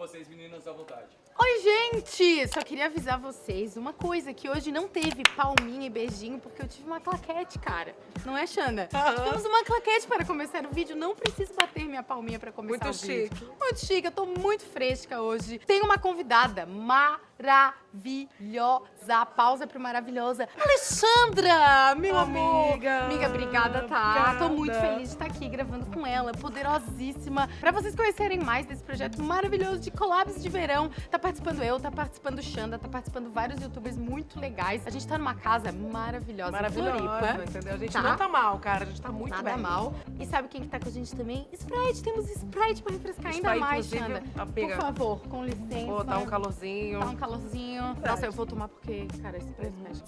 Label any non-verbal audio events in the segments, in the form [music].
vocês meninas à vontade. Oi, gente! Só queria avisar vocês uma coisa, que hoje não teve palminha e beijinho, porque eu tive uma claquete, cara. Não é, Xanda? Tivemos uma claquete para começar o vídeo, não preciso bater minha palminha para começar Muito o vídeo. chique. Muito chique, eu tô muito fresca hoje. Tem uma convidada maravilhosa. Pausa pro maravilhosa. Alexandra, meu amor. Amiga. Amiga, obrigada, tá? Tô muito Obrigada. feliz de estar aqui gravando com ela, poderosíssima. Pra vocês conhecerem mais desse projeto maravilhoso de collabs de verão, tá participando eu, tá participando Xanda, tá participando vários youtubers muito legais. A gente tá numa casa maravilhosa, Maravilhosa, Floripa. entendeu? A gente Tá? não tá mal, cara. A gente tá muito Nada bem. mal. E sabe quem que tá com a gente também? Sprite, temos Sprite pra refrescar ainda Sprite, mais, inclusive, Xanda. Por favor, com licença. Pô, tá um calorzinho. Tá um calorzinho. Nossa, eu vou tomar porque, cara, esse preço mexe.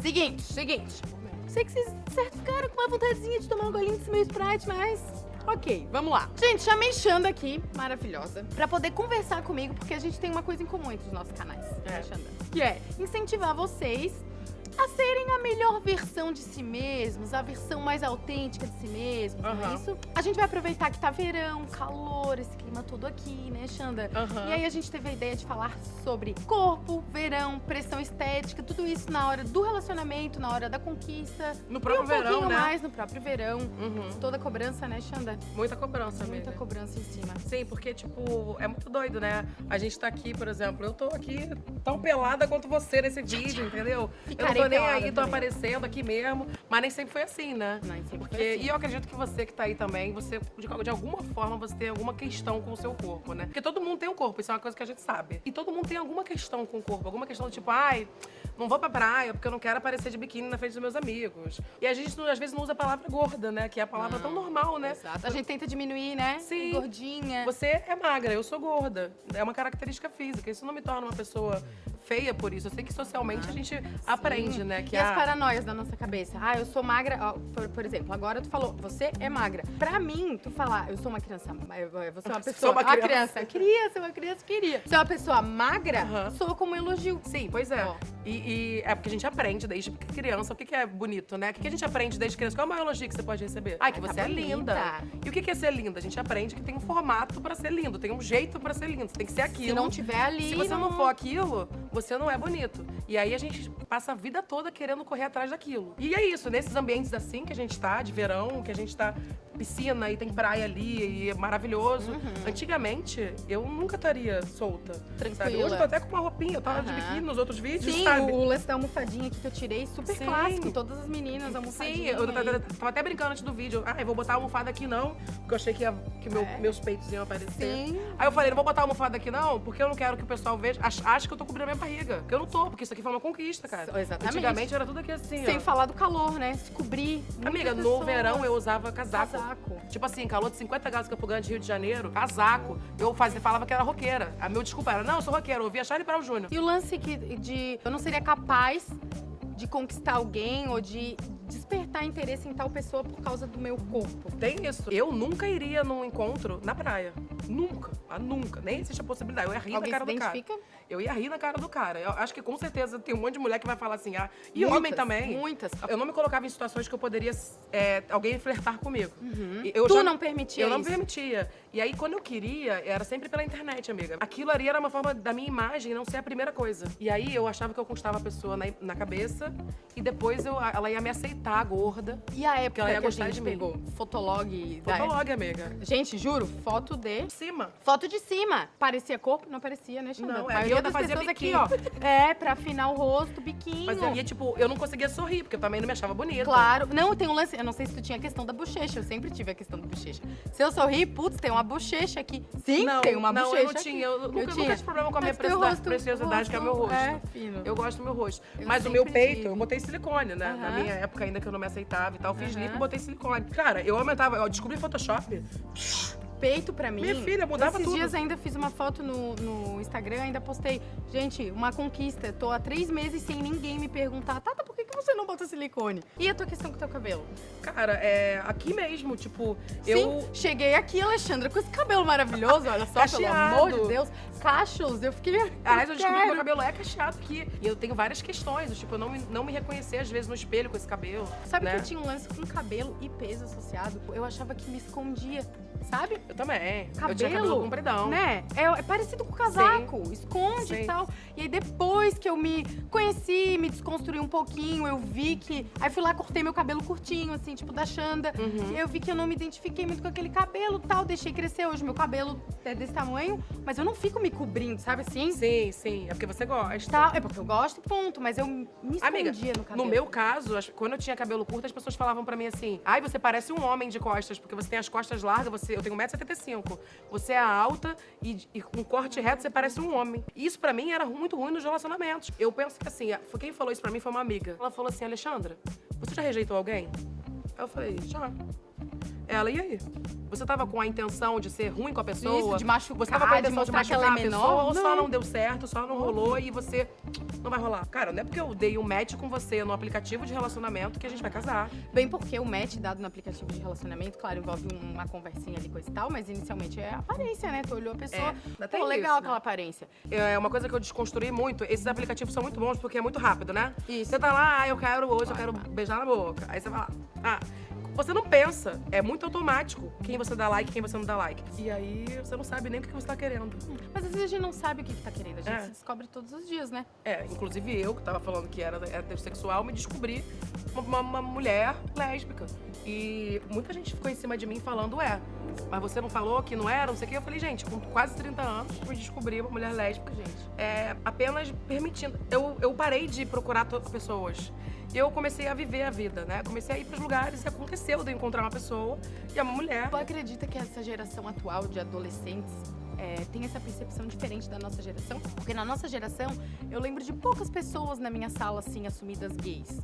Seguinte, seguinte. Sei que vocês certo ficaram com uma vontadezinha de tomar um golinho desse meu Sprite, mas... Ok, vamos lá. Gente, chamei Xanda aqui, maravilhosa, pra poder conversar comigo, porque a gente tem uma coisa em comum entre os nossos canais, né, É. Xanda? Que é incentivar vocês a serem a melhor versão de si mesmos, a versão mais autêntica de si mesmos, não é isso? A gente vai aproveitar que tá verão, calor, esse clima todo aqui, né, Xanda? Aham. E aí a gente teve a ideia de falar sobre corpo, verão, pressão estética, tudo isso na hora do relacionamento, na hora da conquista. No e próprio um verão, pouquinho né? mais no próprio verão. Uhum. Toda cobrança, né, Xanda? Muita cobrança, Muita amiga. cobrança em cima. Sim, porque, tipo, é muito doido, né? A gente tá aqui, por exemplo, eu tô aqui tão pelada quanto você nesse vídeo, entendeu? eu Ficarei tô nem aí, tô também. aparecendo aqui mesmo. Mas nem sempre foi assim, né? Não, sempre Porque, foi assim. E eu acredito que você que tá aí também, você, de, de alguma forma, você tem alguma questão com o seu corpo, né? Porque todo mundo tem um corpo, isso é uma coisa que a gente sabe. E todo mundo tem alguma questão com o corpo, alguma questão do tipo, ai, não vou pra praia porque eu não quero aparecer de biquíni na frente dos meus amigos. E a gente, não- às vezes, não usa a palavra gorda, né? Que é a palavra tão normal, né? Exato. A gente tenta diminuir, né? Sim. Gordinha. Você é magra, eu sou gorda. É uma característica física. Isso não me torna uma pessoa feia por isso. Eu sei que socialmente a gente aprende, né? Que e as a... paranoias da nossa cabeça? Ah, eu sou magra. ó, por, por exemplo, agora tu falou, você é magra. Pra mim, tu falar, eu sou uma criança. Você é uma [laughs] Sou pessoa. uma ah, criança. Queria ser uma criança, queria. Você é uma pessoa magra, Aham. soa como um elogio. Sim, pois é. Ó. E, e é porque a gente aprende desde criança o que, que é bonito, né? O que, que a gente aprende desde criança? Qual é o maior elogio que você pode receber? Ai, que Ai, tá você é bonita. linda. E o que, que é ser linda? A gente aprende que tem um formato pra ser lindo, tem um jeito pra ser lindo. Você tem que ser aquilo. Se não tiver ali. Se você não for aquilo, você não é bonito. E aí a gente passa a vida toda querendo correr atrás daquilo. E é isso, nesses ambientes assim que a gente tá, de verão, que a gente tá piscina e tem praia ali e é maravilhoso. Uhum. Antigamente, eu nunca estaria solta. Sabe? Tranquila. Hoje eu tô até com uma roupinha, eu tava de Aham. biquíni nos outros vídeos, Sim, sabe? o, lance da almofadinha aqui que eu tirei, super Sim. clássico. Todas as meninas, Sim, almofadinha. eu tava, até brincando antes do vídeo. Ah, eu vou botar a almofada aqui não, porque eu achei que, ia- que meu- É. meus peitos iam aparecer. Sim. Aí eu falei, não vou botar a almofada aqui não, porque eu não quero que o pessoal veja, ach- ache que eu tô cobrindo a minha barriga. Porque eu não tô, porque isso aqui foi uma conquista, cara. Exatamente. Antigamente era tudo aqui assim, Sem ó. falar do calor, né? Se cobrir. Amiga, no pessoas- verão eu usava casaco. Casaco. Tipo assim, calor de 50 graus Campo Grande, Rio de Janeiro, casaco. Eu fazia, falava que era roqueira. A meu desculpa era, não, eu sou roqueira, eu ouvia Charlie Brown Jr. E o lance que de eu não seria capaz de conquistar alguém ou de despertar interesse em tal pessoa por causa do meu corpo. Tem isso. Eu nunca iria num encontro na praia. Nunca. Ah, nunca. Nem existe a possibilidade. Eu ia rir Alguém na cara se do cara. identifica? Eu ia rir na cara do cara. Eu acho que com certeza tem um monte de mulher que vai falar assim, ah, e Muitas, homem também. Muitas. Eu não me colocava em situações que eu poderia é, alguém flertar comigo. E Eu tu já- não permitia Eu não isso? permitia. E aí, quando eu queria, era sempre pela internet, amiga. Aquilo ali era uma forma da minha imagem não ser a primeira coisa. E aí, eu achava que eu conquistava a pessoa na, na cabeça e depois eu, ela ia me aceitar gorda. E a época ela ia que a gostar gente de mim. pegou fotolog? Fotolog, amiga. Gente, juro, foto de cima. Foto de cima. Parecia corpo? Não parecia, né, Xandão? Não, A é. maioria E eu das fazia pessoas biquinho. aqui, ó. É, pra afinar o rosto, biquinho. Mas eu ia, tipo, eu não conseguia sorrir, porque eu também não me achava bonita. Claro. Não, tem um lance. Eu não sei se tu tinha a questão da bochecha. Eu sempre tive a questão da bochecha. Se eu sorrir, putz, tem uma bochecha aqui. Sim, não, tem uma não, bochecha. eu não tinha. Eu, nunca, nunca tinha. tive problema com a minha preciosidade, preciosidade que é o meu rosto. É, fino. Eu gosto do meu rosto. Eu Mas o meu peito, eu botei silicone, né? Na minha época ainda que eu não me aceitava e tal. Fiz Aham. lipo e botei silicone. Cara, eu aumentava, eu descobri Photoshop. Peito pra mim. Minha filha, mudava Esses tudo. dias ainda fiz uma foto no, no Instagram, ainda postei. Gente, uma conquista. Tô há três meses sem ninguém me perguntar, Tata, por que, que você não bota silicone? E a tua questão com o teu cabelo? Cara, é aqui mesmo, tipo, eu. Sim, cheguei aqui, Alexandra, com esse cabelo maravilhoso, olha só, pelo Cacheado. amor de Deus. Cachos, eu fiquei. Aliás, eu descobri que meu cabelo é cacheado aqui. E eu tenho várias questões. Tipo, eu não me, não me reconhecer, às vezes, no espelho com esse cabelo. Sabe né? que eu tinha um lance com cabelo e peso associado? Eu achava que me escondia sabe? Eu também. Cabelo, eu tinha cabelo compridão. Né? É, é parecido com o casaco, esconde Sim. e tal. E aí depois que eu me conheci, me desconstruí um pouquinho, eu vi que. Aí fui lá, cortei meu cabelo curtinho, assim, tipo da Xanda. Uhum. Eu vi que eu não me identifiquei muito com aquele cabelo e tal. Deixei crescer hoje. Meu cabelo é desse tamanho, mas eu não fico me cobrindo, sabe assim? Sim, sim. É porque você gosta. Tá, é porque eu gosto, ponto. Mas eu me escondia Amiga, no cabelo. no meu caso, as- quando eu tinha cabelo curto, as pessoas falavam pra mim assim: ai, você parece um homem de costas, porque você tem as costas largas, você, eu tenho 1,75m. Você é alta e, e com corte reto, você parece um homem. Isso pra mim era muito ruim nos relacionamentos. Eu penso que assim, quem falou isso pra mim foi uma amiga. Ela falou assim: Alexandra, você já rejeitou alguém? Eu falei: já. Ela, e aí? Você tava com a intenção de ser ruim com a pessoa? Isso, de machucar, Você tava com a de intenção de, mostrar que machucar ela é a pessoa, ou só Não. deu certo, só não rolou e você não vai rolar? Cara, não é porque eu dei um match com você no aplicativo de relacionamento que a gente vai casar. Bem porque o match dado no aplicativo de relacionamento, claro, envolve uma conversinha ali, coisa e tal, mas inicialmente é aparência, né? Tu olhou a pessoa, ainda pô, legal isso, aquela né? aparência. É uma coisa que eu desconstruí muito. Esses aplicativos são muito bons porque é muito rápido, né? Isso. Você tá lá, ah, eu quero hoje, eu Vai, quero vai. beijar na boca. Aí você vai lá. Ah, você não pensa. É muito automático quem você dá like e quem você não dá like. E aí você não sabe nem o que você tá querendo. Mas às vezes a gente não sabe o que, que tá querendo, a gente É. se descobre todos os dias, né? É, inclusive eu, que tava falando que era heterossexual, me descobri uma, uma- uma mulher lésbica. E muita gente ficou em cima de mim falando, é, mas você não falou que não era, não sei o quê. Eu falei, gente, com quase 30 anos, eu descobri uma mulher lésbica, gente. É, apenas permitindo. Eu, eu parei de procurar pessoas. Eu comecei a viver a vida, né? Comecei a ir pros lugares e aconteceu de encontrar uma pessoa e é uma mulher. Tu acredita que essa geração atual de adolescentes é, tem essa percepção diferente da nossa geração? Porque na nossa geração, eu lembro de poucas pessoas na minha sala, assim, assumidas gays.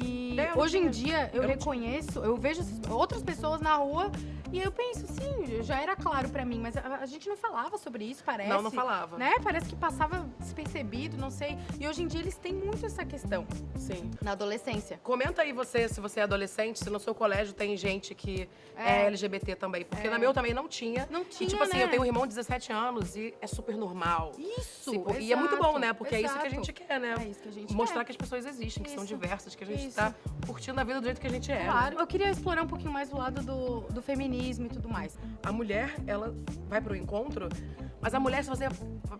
E eu hoje em dia, eu, Eu reconheço, eu vejo outras pessoas na rua e eu penso, sim, já era claro pra mim, mas a, a gente não falava sobre isso, parece. Não, não falava. Né? Parece que passava despercebido, não sei. E hoje em dia eles têm muito essa questão Sim. na adolescência. Comenta aí você, se você é adolescente, se no seu colégio tem gente que é, É. LGBT também. Porque É. na meu também não tinha. Não E tinha, tipo assim, né? eu tenho um irmão de 17 anos e é super normal. Isso, Tipo, e é muito bom, exato, né? Porque é isso que a exato. gente quer, né? É isso que a gente Mostrar quer. que as pessoas existem, que são Isso. diversas, que a gente Isso. tá curtindo a vida do jeito que a gente é. né? Claro. Eu queria explorar um pouquinho mais o lado do, do feminismo e tudo mais. A mulher, ela vai pro encontro, mas a mulher, se você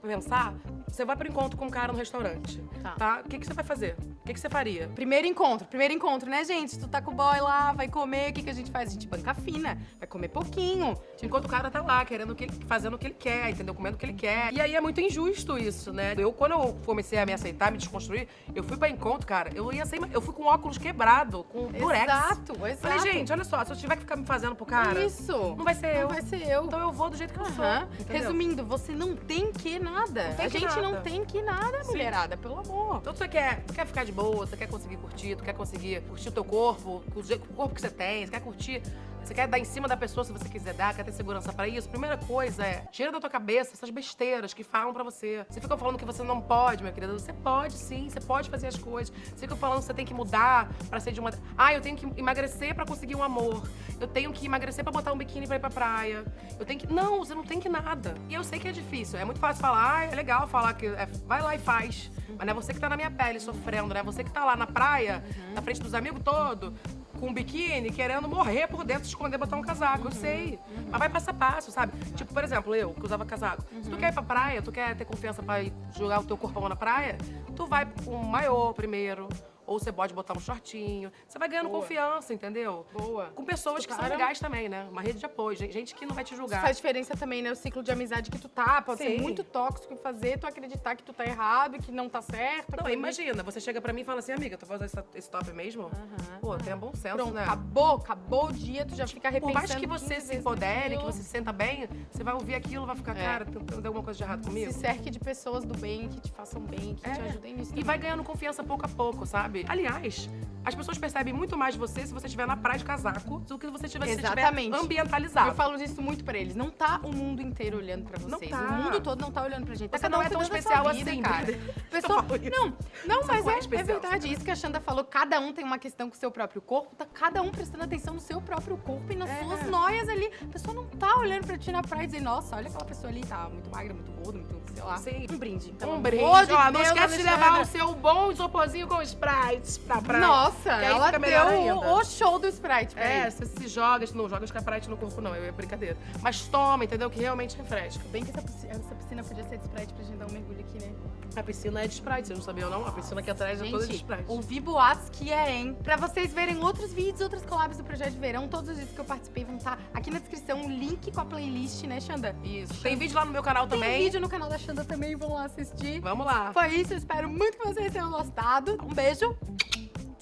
pensar, você vai pro encontro com um cara no restaurante, Tá. tá? O que, que você vai fazer? O que, que você faria? Primeiro encontro, primeiro encontro, né, gente? Tu tá com o boy lá, vai comer, o que, que a gente faz? A gente banca fina, vai comer pouquinho. Enquanto o cara tá lá, querendo o que ele, fazendo o que ele quer, entendeu? Comendo o que ele quer. E aí é muito injusto isso, né? Eu, quando eu comecei a me aceitar, me desconstruir, eu fui pra encontro, cara, eu ia sem. Eu fui com óculos quebrado, com durex. Exato, exato. Falei, gente, olha só, se eu tiver que ficar me fazendo pro cara, Isso. não vai ser Não eu. vai ser eu. Então eu vou do jeito que eu sou. Aham. entendeu? Resumindo, você não tem que nada. Não tem a que gente não nada. tem que nada, Sim. mulherada, pelo amor. Então você quer, quer ficar de boa, você quer conseguir curtir, tu quer conseguir curtir o teu corpo, o corpo que você tem, você quer curtir, você quer dar em cima da pessoa se você quiser dar, quer ter segurança pra isso. Primeira coisa é, tira da tua cabeça essas besteiras que falam pra você. Você fica falando que você não pode, minha querida. Você pode sim, você pode fazer as coisas. Você fica falando que você tem que mudar pra ser de uma. Ah, eu tenho que emagrecer pra conseguir um amor. Eu tenho que emagrecer pra botar um biquíni pra ir pra praia. Eu tenho que. Não, você não tem que nada. E eu sei que é difícil. É muito fácil falar, ah, é legal falar que. é, vai lá e faz. Mas não é você que tá na minha pele sofrendo, né? Você que tá lá na praia, na frente dos amigos todos, com um biquíni, querendo morrer por dentro, esconder, botar um casaco. Eu sei. Mas vai passo a passo, sabe? Tipo, por exemplo, eu, que usava casaco. Se tu quer ir pra praia, tu quer ter confiança pra jogar o teu corpão na praia, tu vai com um maiô primeiro. Ou você pode botar um shortinho. Você vai ganhando Boa. confiança, entendeu? Boa. Com pessoas que são legais também, né? Uma rede de apoio. Gente que não vai te julgar. Faz diferença também, né? O ciclo de amizade que tu tá. Pode ser Sim. muito tóxico e fazer tu acreditar que tu tá errado e que não tá certo. Não, imagina, você chega pra mim e fala assim, amiga, tu vai usar esse, esse top mesmo? Aham. Pô, tenha bom senso, Pronto, né? acabou, acabou o dia, tu já fica Por repensando. mais que você 15 se empodere, que você se senta bem, você vai ouvir aquilo, vai ficar, É. cara, tem, tem alguma coisa de errado comigo? Se cerque de pessoas do bem, que te façam bem, que te É. ajudem nisso. E também. vai ganhando confiança pouco a pouco, sabe? Aliás, as pessoas percebem muito mais você se você estiver na praia de casaco do que se você estiver se Exatamente. ambientalizado. Eu falo disso muito pra eles. Não tá o mundo inteiro olhando pra Não vocês. tá. O mundo todo não tá olhando pra gente. Tá Você cada não um é tão cuidando da especial vida, assim, cara. [laughs] Pessoa... isso. Não, não, mas não é é, é especial, verdade. Isso que a Xanda falou. Cada um tem uma questão com o seu próprio corpo. Tá cada um prestando atenção no seu próprio corpo e nas É. suas noias ali. A pessoa não tá olhando pra ti na praia e dizendo, nossa, olha aquela pessoa ali, tá muito magra, muito gorda, muito, sei lá. Sim. Um brinde. Pelo Um brinde. de Ó, não Deus, esquece de Alexandra. levar o seu bom isoporzinho com Sprite pra praia. Nossa, Nossa, Que aí ela deu ainda. o, show do Sprite. É, você se joga, não joga Sprite no corpo, não, é brincadeira. Mas toma, entendeu? Que realmente refresca. Bem que essa piscina, essa piscina podia ser de Sprite pra gente dar um mergulho aqui, né? A piscina é de Sprite, vocês não sabiam, não? A piscina aqui atrás é toda de Gente, Sprite. ouvi boatos que é, hein? Pra vocês verem outros vídeos, outras collabs do Projeto de Verão, todos os vídeos que eu participei vão estar aqui na descrição, o link com a playlist, né, Xanda? Isso. Tem vídeo lá no meu canal Tem também. vídeo no canal da Xanda também, vão lá assistir. Vamos lá. Foi isso, eu espero muito que vocês tenham gostado. Um beijo.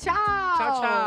Tchau! Tchau, tchau.